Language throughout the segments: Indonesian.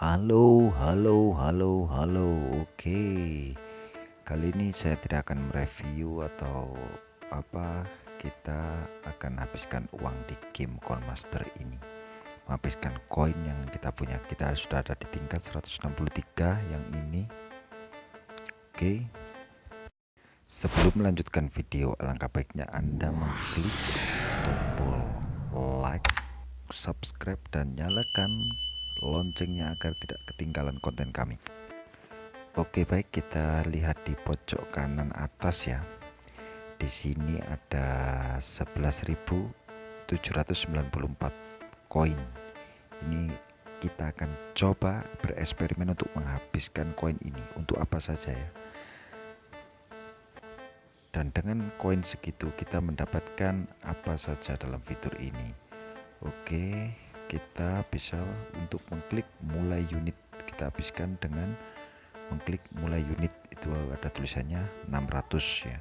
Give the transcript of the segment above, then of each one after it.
Halo, halo, halo, halo. Oke. Kali ini saya tidak akan mereview atau apa. Kita akan habiskan uang di game Coinmaster ini. Menghabiskan koin yang kita punya. Kita sudah ada di tingkat 163 yang ini. Oke. Sebelum melanjutkan video, alangkah baiknya Anda mengklik tombol like, subscribe dan nyalakan loncengnya agar tidak ketinggalan konten kami. Oke baik kita lihat di pojok kanan atas ya. Di sini ada 11.794 koin. Ini kita akan coba bereksperimen untuk menghabiskan koin ini. Untuk apa saja ya? Dan dengan koin segitu kita mendapatkan apa saja dalam fitur ini. Oke kita bisa untuk mengklik mulai unit. Kita habiskan dengan mengklik mulai unit. Itu ada tulisannya 600 ya.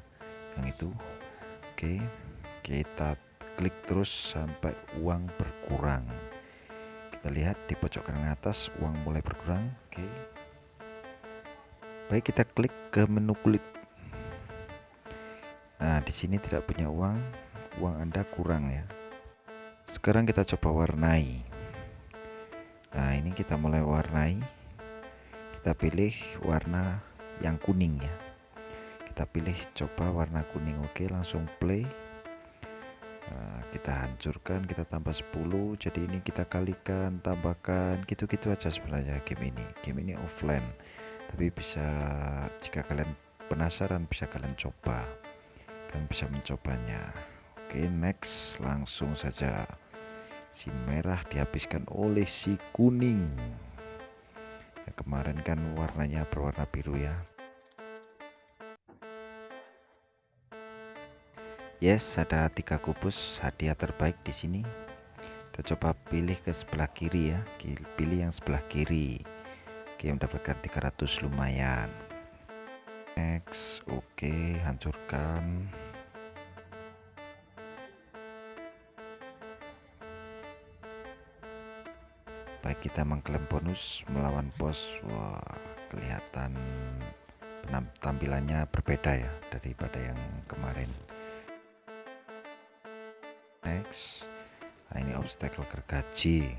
Yang itu. Oke kita klik terus sampai uang berkurang. Kita lihat di pojok kanan atas uang mulai berkurang. Oke. Baik kita klik ke menu kulit. Nah di sini tidak punya uang. Uang anda kurang ya sekarang kita coba warnai. Nah ini kita mulai warnai. Kita pilih warna yang kuning ya. Kita pilih coba warna kuning. Oke langsung play. Nah, kita hancurkan kita tambah 10 jadi ini kita kalikan tambahkan gitu-gitu aja sebenarnya game ini. Game ini offline. Tapi bisa jika kalian penasaran bisa kalian coba. Kalian bisa mencobanya Oke next. Langsung saja. Si merah dihabiskan oleh si kuning. Ya, kemarin kan warnanya berwarna biru ya. Yes ada tiga kubus hadiah terbaik di sini. Kita coba pilih ke sebelah kiri ya. Pilih yang sebelah kiri. Oke mendapatkan 300 lumayan. Next. Oke hancurkan baik kita mengklaim bonus melawan bos. Wah kelihatan tampilannya berbeda ya daripada yang kemarin. Next. Nah ini obstacle gergaji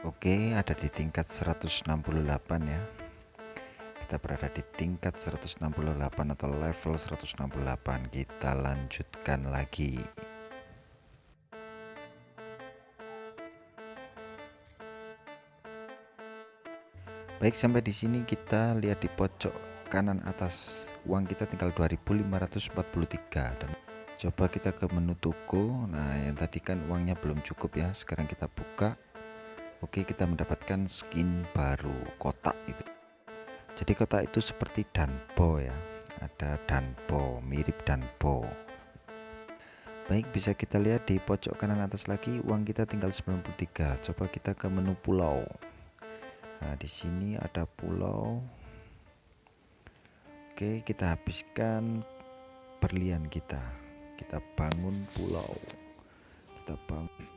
Oke ada di tingkat 168 ya. Kita berada di tingkat 168 atau level 168 kita lanjutkan lagi. Baik sampai di sini kita lihat di pojok kanan atas uang kita tinggal 2543 dan coba kita ke menu toko. Nah yang tadi kan uangnya belum cukup ya. Sekarang kita buka Oke kita mendapatkan skin baru kotak itu. Jadi kotak itu seperti danbo ya. Ada danbo mirip danbo baik bisa kita lihat di pojok kanan atas lagi uang kita tinggal 93 coba kita ke menu pulau. Nah di sini ada pulau. Oke kita habiskan berlian kita. Kita bangun pulau. Kita bangun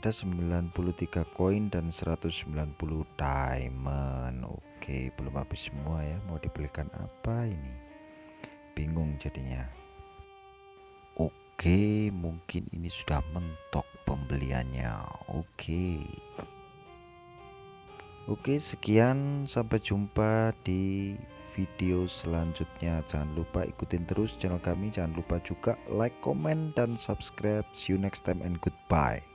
ada 93 koin dan 190 diamond. Oke belum habis semua ya. Mau dibelikan apa ini? Bingung jadinya. Oke mungkin ini sudah mentok pembeliannya. Oke. Oke sekian. Sampai jumpa di video selanjutnya. Jangan lupa ikutin terus channel kami. Jangan lupa juga like comment dan subscribe. See you next time and goodbye